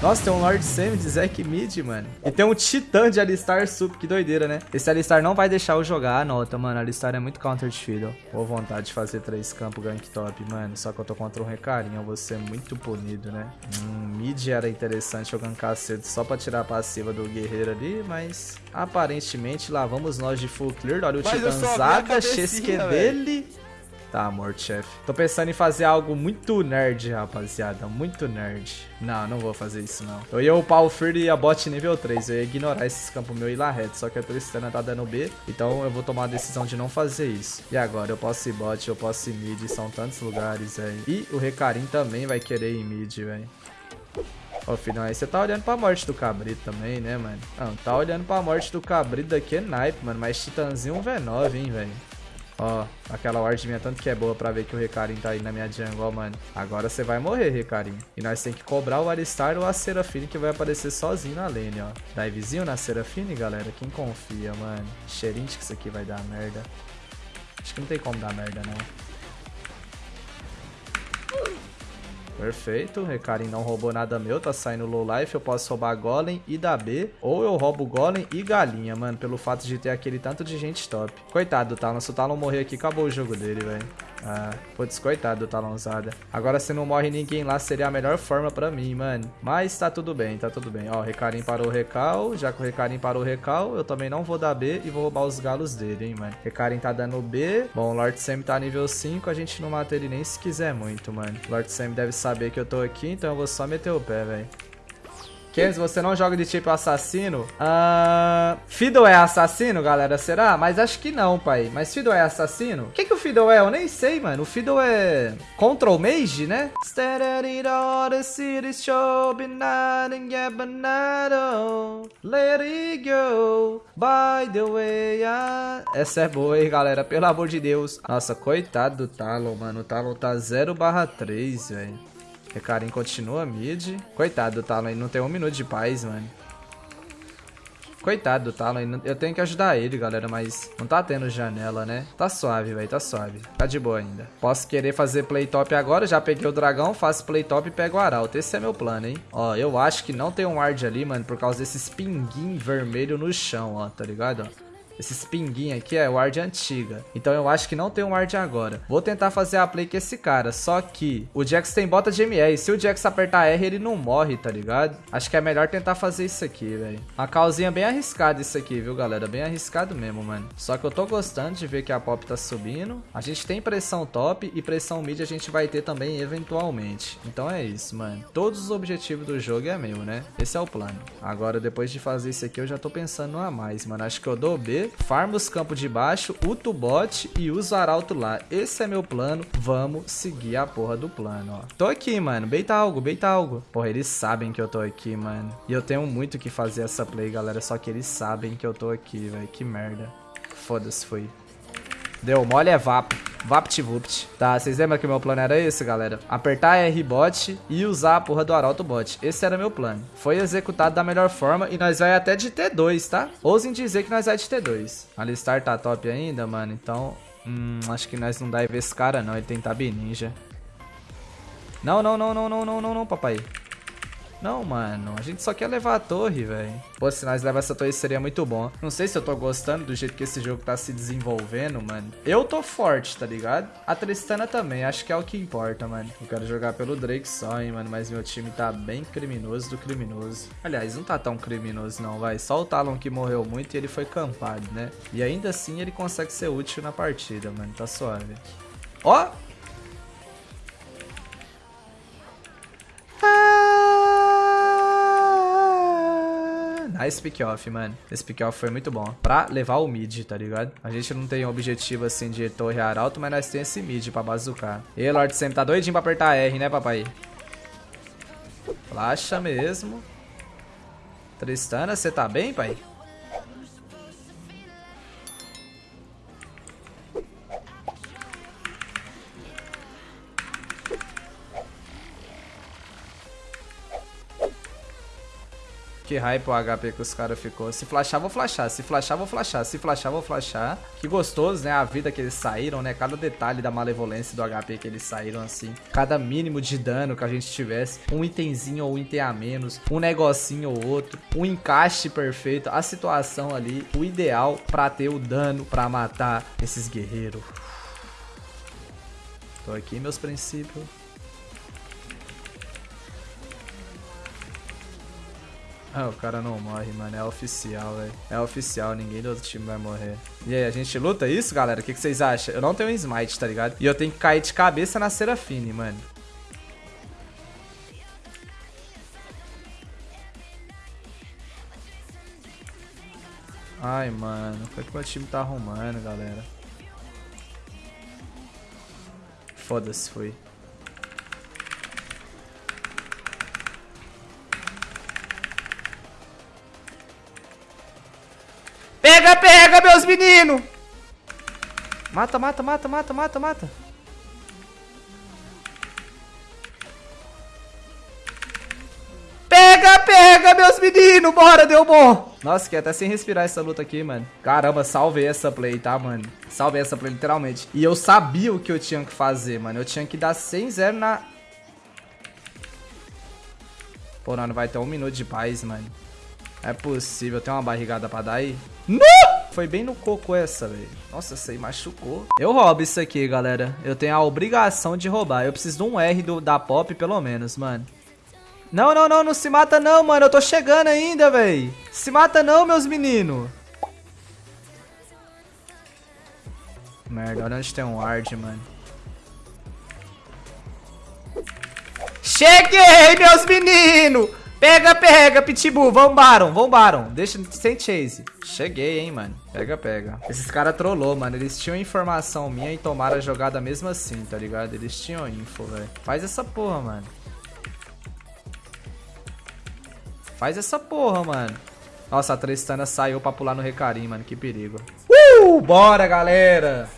Nossa, tem um Lord Sam de Zack Mid, mano. E tem um Titã de Alistar Sup, que doideira, né? Esse Alistar não vai deixar eu jogar a nota, mano. Alistar é muito counter de Fiddle. Boa vontade de fazer três campos gank top, mano. Só que eu tô contra um recarinho, eu vou ser muito punido, né? Hum, mid era interessante eu gankar cedo só pra tirar a passiva do guerreiro ali, mas aparentemente lá vamos nós de full clear. Olha o Titãzada, XQ dele. Tá morto, chefe. Tô pensando em fazer algo muito nerd, rapaziada. Muito nerd. Não, não vou fazer isso, não. Eu ia upar o Fury e a bot nível 3. Eu ia ignorar esses campos meu e ir lá reto. Só que a Tristana tá dando B. Então eu vou tomar a decisão de não fazer isso. E agora? Eu posso ir bot, eu posso ir mid. São tantos lugares, velho. E o Recarim também vai querer ir mid, velho. Ô, filhão, aí você tá olhando pra morte do cabrito também, né, mano? Não, tá olhando pra morte do cabrito daqui é naipe, mano. Mas Titãzinho um V9, hein, velho. Ó, aquela ward minha tanto que é boa pra ver que o Recarim tá aí na minha jungle, mano. Agora você vai morrer, Recarim. E nós tem que cobrar o Alistar ou a Serafine que vai aparecer sozinho na lane, ó. Divezinho na Serafine, galera. Quem confia, mano? Cheirinho que isso aqui vai dar merda. Acho que não tem como dar merda, não. Perfeito, Recarim não roubou nada meu, tá saindo low life, eu posso roubar Golem e dar B, ou eu roubo Golem e Galinha, mano, pelo fato de ter aquele tanto de gente top. Coitado do Talon, se o Talon morrer aqui, acabou o jogo dele, velho. Ah, putz, coitado do Talonzada. Agora se não morre ninguém lá, seria a melhor forma pra mim, mano. Mas tá tudo bem, tá tudo bem. Ó, o Recarim parou o recal. Já que o Recarim parou o recal, eu também não vou dar B e vou roubar os galos dele, hein, mano. Recarim tá dando B. Bom, o Lord Sam tá nível 5. A gente não mata ele nem se quiser muito, mano. O Lord Sam deve saber que eu tô aqui, então eu vou só meter o pé, velho. Kenz, você não joga de tipo assassino? Uh, Fiddle é assassino, galera? Será? Mas acho que não, pai. Mas Fiddle é assassino? O que, que o Fiddle é? Eu nem sei, mano. O Fiddle é... Control Mage, né? Essa é boa, hein, galera? Pelo amor de Deus. Nossa, coitado do Talon, mano. O Talon tá 0 barra 3, velho. Recarim continua mid. Coitado do Talon, ele não tem um minuto de paz, mano. Coitado do Talon, eu tenho que ajudar ele, galera, mas não tá tendo janela, né? Tá suave, velho, tá suave. Tá de boa ainda. Posso querer fazer play top agora, já peguei o dragão, faço play top e pego o arauto. Esse é meu plano, hein? Ó, eu acho que não tem um ward ali, mano, por causa desses pinguim vermelho no chão, ó, tá ligado? Ó. Esses pinguinhos aqui é ward antiga. Então eu acho que não tem um ward agora. Vou tentar fazer a play com esse cara. Só que o Jax tem bota de MR. Se o Jax apertar R, ele não morre, tá ligado? Acho que é melhor tentar fazer isso aqui, velho. Uma calzinha bem arriscada isso aqui, viu, galera? Bem arriscado mesmo, mano. Só que eu tô gostando de ver que a pop tá subindo. A gente tem pressão top e pressão mid a gente vai ter também eventualmente. Então é isso, mano. Todos os objetivos do jogo é meu, né? Esse é o plano. Agora, depois de fazer isso aqui, eu já tô pensando a mais, mano. Acho que eu dou B farma os campos de baixo, uto bot e uso arauto lá. Esse é meu plano, vamos seguir a porra do plano, ó. Tô aqui, mano, beita algo, beita algo. Porra, eles sabem que eu tô aqui, mano. E eu tenho muito que fazer essa play, galera, só que eles sabem que eu tô aqui, velho. Que merda. Foda-se, foi. Deu, mole é vapo. VaptVupt. Tá, vocês lembram que meu plano era esse, galera? Apertar R-Bot e usar a porra do Arauto Bot. Esse era meu plano. Foi executado da melhor forma e nós vai até de T2, tá? Ousem dizer que nós vai de T2. Alistar tá top ainda, mano, então... Hum, acho que nós não dá ver esse cara não, ele tem Tab Ninja. Não, não, não, não, não, não, não, não, papai. Não, mano, a gente só quer levar a torre, velho. Pô, se nós levar essa torre seria muito bom. Não sei se eu tô gostando do jeito que esse jogo tá se desenvolvendo, mano. Eu tô forte, tá ligado? A Tristana também, acho que é o que importa, mano. Eu quero jogar pelo Drake só, hein, mano. Mas meu time tá bem criminoso do criminoso. Aliás, não tá tão criminoso não, vai. Só o Talon que morreu muito e ele foi campado, né? E ainda assim ele consegue ser útil na partida, mano. Tá suave. Ó! Nice pick-off, mano. Esse pick-off foi muito bom. Pra levar o mid, tá ligado? A gente não tem objetivo, assim, de torre arauto, mas nós temos esse mid pra bazucar. E Lord sempre tá doidinho pra apertar R, né, papai? Flasha mesmo. Tristana, você tá bem, pai? Que hype o HP que os caras ficou. Se flashar, vou flashar. Se flashar, vou flashar. Se flashar, vou flashar. Que gostoso, né? A vida que eles saíram, né? Cada detalhe da malevolência do HP que eles saíram, assim. Cada mínimo de dano que a gente tivesse. Um itemzinho ou um item a menos. Um negocinho ou outro. Um encaixe perfeito. A situação ali. O ideal pra ter o dano pra matar esses guerreiros. Tô aqui, meus princípios. Ah, o cara não morre, mano. É oficial, velho. É oficial, ninguém do outro time vai morrer. E aí, a gente luta isso, galera? O que, que vocês acham? Eu não tenho um smite, tá ligado? E eu tenho que cair de cabeça na Serafine, mano. Ai, mano. O que, que meu time tá arrumando, galera? Foda-se, foi. Pega, meus meninos! Mata, mata, mata, mata, mata, mata. Pega, pega, meus meninos! Bora, deu bom! Nossa, fiquei até sem respirar essa luta aqui, mano. Caramba, salvei essa play, tá, mano? Salvei essa play, literalmente. E eu sabia o que eu tinha que fazer, mano. Eu tinha que dar 100-0 na... Pô, não, não vai ter um minuto de paz, mano. É possível. Tem uma barrigada pra dar aí? Não! Foi bem no coco essa, velho. Nossa, aí machucou. Eu roubo isso aqui, galera. Eu tenho a obrigação de roubar. Eu preciso de um R do, da pop, pelo menos, mano. Não, não, não. Não se mata não, mano. Eu tô chegando ainda, velho. Se mata não, meus meninos. Merda, olha onde tem um ward, mano. Cheguei, meus meninos! Pega, pega, Pitbull. Vambaram, vambaram. Deixa sem chase. Cheguei, hein, mano. Pega, pega. Esses caras trollou, mano. Eles tinham informação minha e tomaram a jogada mesmo assim, tá ligado? Eles tinham info, velho. Faz essa porra, mano. Faz essa porra, mano. Nossa, a Tristana saiu pra pular no Recarim, mano. Que perigo. Uh! Bora, galera!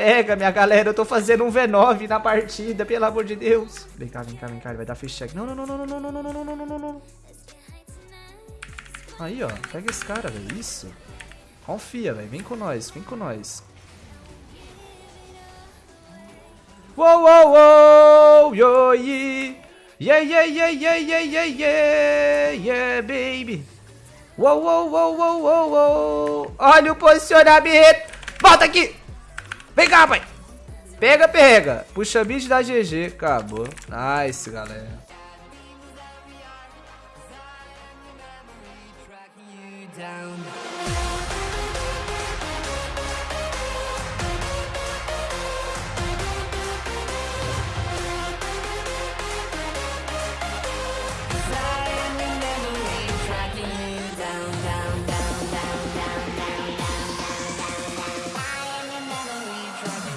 Pega, minha galera, eu tô fazendo um V9 na partida, pelo amor de Deus. Vem cá, vem cá, vem cá, ele vai dar fish check. Não, não, não, não, não, não, não, não, não, não, não. Aí, ó, pega esse cara, velho, isso. Confia, velho, vem com nós, vem com nós. Uou, uou, uou, yo, yeah. Yeah, yeah, yeah, yeah, yeah, yeah, yeah, yeah, baby. Uou, uou, uou, uou, uou, uou. Olha o posicionamento. Volta aqui. Vem cá, pai. Pega, pega. Puxa mid da GG. Acabou. Nice, galera. down